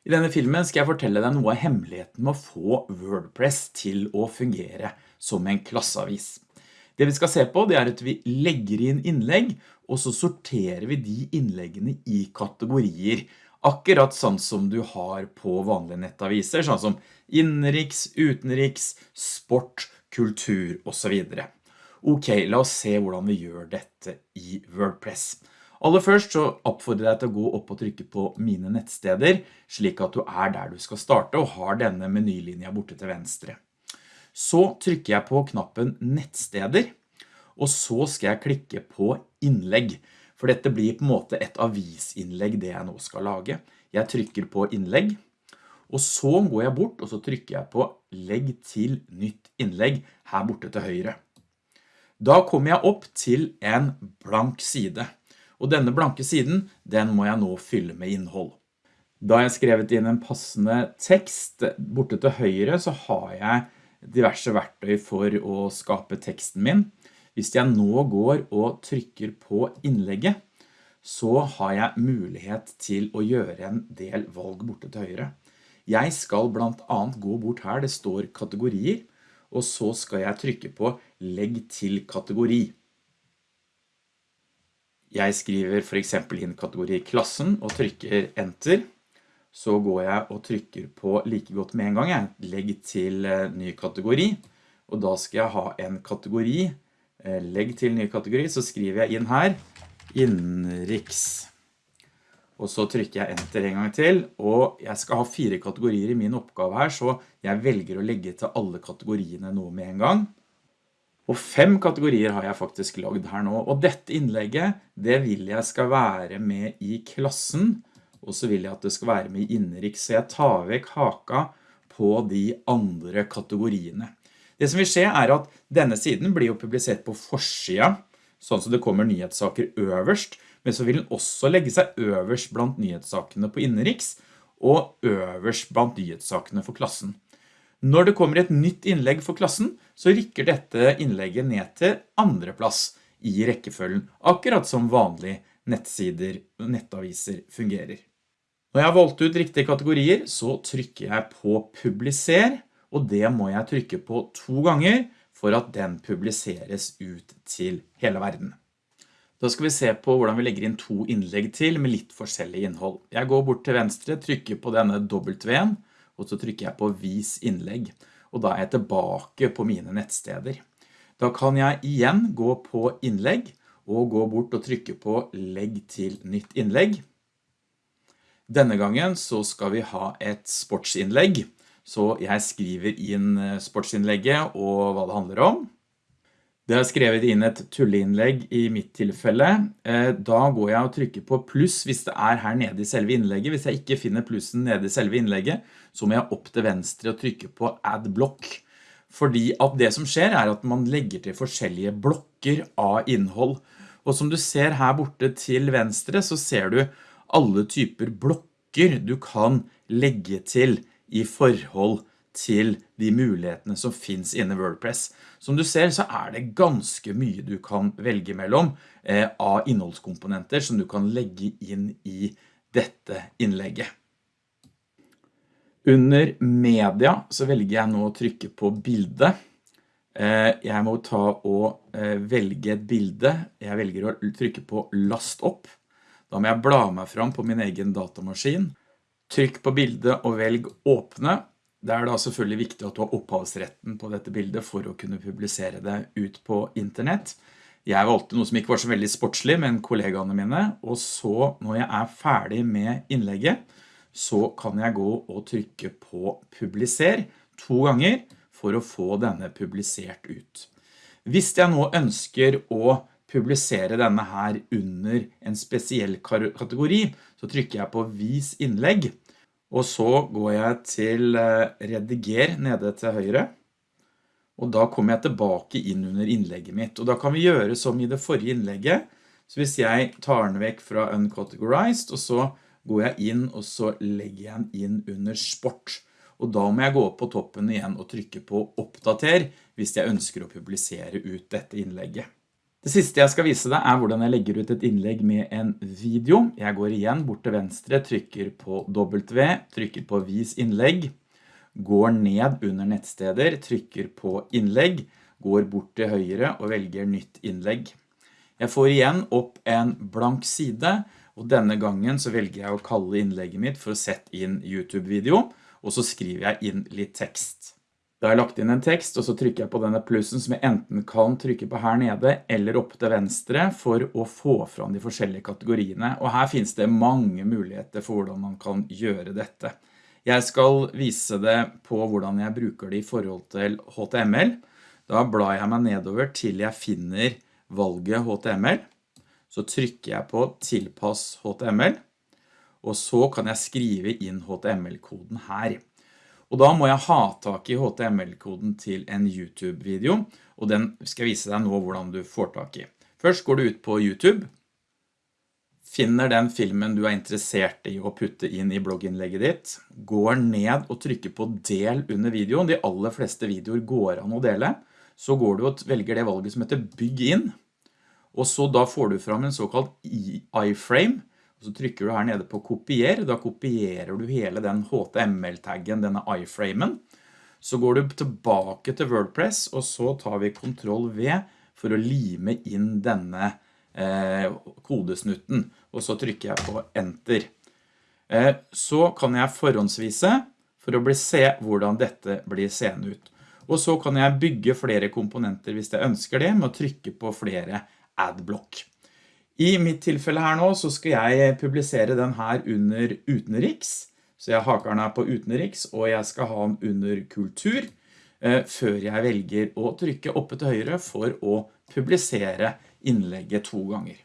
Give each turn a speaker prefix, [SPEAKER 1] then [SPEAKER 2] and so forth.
[SPEAKER 1] I denne filmen skal jeg fortelle deg noe av hemmeligheten med å få WordPress til å fungere som en klasseavis. Det vi skal se på det er at vi legger inn innlegg, og så sorterer vi de innleggene i kategorier, akkurat sånn som du har på vanlige nettaviser, sånn som innenriks, utenriks, sport, kultur og så videre. Ok, la oss se hvordan vi gjør dette i WordPress. Aller først så oppfordrer jeg deg til å gå opp og trykke på mine nettsteder, slik at du er der du skal starte og har denne menylinja borte til venstre. Så trykker jeg på knappen nettsteder, og så skal jeg klikke på innlegg, for dette blir på en måte et avisinnlegg det jeg nå skal lage. Jeg trykker på innlegg, og så går jeg bort, og så trykker jeg på legg til nytt innlegg her borte til høyre. Da kommer jeg opp til en blank side og denne blanke siden, den må jeg nå fylle med innhold. Da jeg skrevet inn en passende tekst, borte til høyre så har jeg diverse verktøy for å skape teksten min. Hvis jeg nå går og trykker på innlegget, så har jeg mulighet til å gjøre en del valg borte til høyre. Jeg skal blant annet gå bort her, det står kategorier, og så skal jeg trykke på legg til kategori. Jeg skriver for eksempel inn kategori klassen og trykker enter. Så går jeg og trykker på like godt med en gang. Jeg legger til eh, ny kategori. Og da skal jeg ha en kategori. Eh, legg til ny kategori, så skriver jeg inn her innriks. Og så trykker jeg enter en gang til, og jeg skal ha fire kategorier i min oppgave her, så jeg velger å legge til alle kategoriene nå med en gang. Og fem kategorier har jeg faktisk lagd her nå, og dette innlegget, det vil jeg skal være med i klassen, og så vil jeg at det skal være med i innriks, så jeg tar vekk haka på de andre kategoriene. Det som vil skje er at denne siden blir jo publisert på forsida, sånn som det kommer nyhetssaker øverst, men så vil den også legge seg øverst blant nyhetssakene på innriks, og øverst blant nyhetssakene for klassen. Når det kommer et nytt innlegg for klassen, så rykker dette innlegget ned til andre plass i rekkefølgen, akkurat som vanlige nettsider og nettaviser fungerer. Når jeg har valgt ut riktige kategorier, så trykker jeg på publiser, og det må jeg trykke på to ganger for at den publiseres ut til hele verden. Da skal vi se på hvordan vi legger inn to innlegg til med litt forskjellig innhold. Jeg går bort til venstre, trykker på denne W-en, og så trykker jeg på vis innlegg, og da er jeg tilbake på mine nettsteder. Da kan jeg igjen gå på innlegg, og gå bort og trykke på legg til nytt innlegg. Denne gangen så skal vi ha et sportsinnlegg, så jeg skriver inn eh, sportsinnlegget og hva det handler om. Det har skrevet inn et tulleinnlegg i mitt tilfelle. Eh, da går jeg og trykker på pluss hvis det er her nede i selve innlegget. Hvis jeg ikke finner plussen nede i selve innlegget, så må jeg opp til venstre og trykke på add block. Fordi at det som skjer er at man legger til forskjellige blokker av innhold. Og som du ser her borte til venstre, så ser du alle typer blokker du kan legge til i forhold til de mulighetene som finns inne i WordPress. Som du ser så er det ganske mye du kan velge mellom eh, av innholdskomponenter som du kan legge inn i dette innlegget. Under media så velger jeg nå å trykke på bilde. Eh, jeg må ta og eh, velge et bilde. Jeg velger å trykke på last opp. Da må jeg bla meg fram på min egen datamaskin. Trykk på bildet og velg åpne. Det er da selvfølgelig viktig at du har opphavsretten på dette bildet for å kunne publisere det ut på internett. Jeg valgte noe som ikke var så veldig sportslig men kollegaene mine, og så når jeg er ferdig med innlegget, så kan jeg gå og trykke på publiser to ganger for å få denne publisert ut. Hvis jeg nå ønsker å publisere denne her under en spesiell kategori, så trykker jeg på vis innlegg, og så går jeg til eh, rediger nede til høyre, og da kommer jeg tilbake inn under innlegget mitt. Og da kan vi gjøre som i det forrige innlegget, så hvis jeg tar den vekk fra uncategorized, og så går jeg inn og så legger jeg den inn under sport. Og da må jeg gå opp på toppen igjen og trykke på oppdater hvis jeg ønsker å publisere ut dette innlegget. Det siste jeg skal vise deg er hvordan jeg legger ut et innlegg med en video. Jeg går igjen bort til venstre, trykker på W, trykker på vis innlegg, går ned under nettsteder, trykker på innlegg, går bort til høyre og velger nytt innlegg. Jeg får igjen opp en blank side, og denne gangen så velger jeg å kalle innlegget mitt for å sette inn YouTube-video, og så skriver jeg inn litt tekst. Da har jeg lagt inn en tekst, og så trykker jeg på denne plussen som jeg enten kan trykke på her nede eller opp til venstre for å få fram de forskjellige kategoriene. Og her finnes det mange muligheter for hvordan man kan gjøre dette. Jeg skal vise det på hvordan jeg bruker det i forhold til HTML. Da blar jeg meg nedover til jeg finner valget HTML. Så trykker jeg på tilpass HTML, og så kan jeg skrive inn HTML-koden her. Og da må jeg ha tak i HTML-koden til en YouTube-video, og den skal jeg vise deg nå hvordan du får tak i. Først går du ut på YouTube, finner den filmen du er interessert i å putte inn i blogginnlegget ditt, går ned og trykker på del under videoen. De aller fleste videoer går an å dele. Så går du og velger det valget som heter bygg inn, og så da får du fram en såkalt iframe, så trykker du her nede på kopier, da kopierer du hele den HTML-taggen, denne iframen. Så går du tilbake til WordPress, og så tar vi Ctrl V for å lime inn denne eh, kodesnutten, og så trykker jeg på Enter. Eh, så kan jeg forhåndsvise for å se hvordan dette blir seende ut. Og så kan jeg bygge flere komponenter hvis jeg ønsker det, med å trykke på flere adblock. I mitt tilfelle her nå så skal jeg publisere den her under utenriks, så jeg haker den her på utenriks, og jeg skal ha den under kultur, eh, før jeg velger å trykke oppe til høyre for å publisere innlegget to ganger.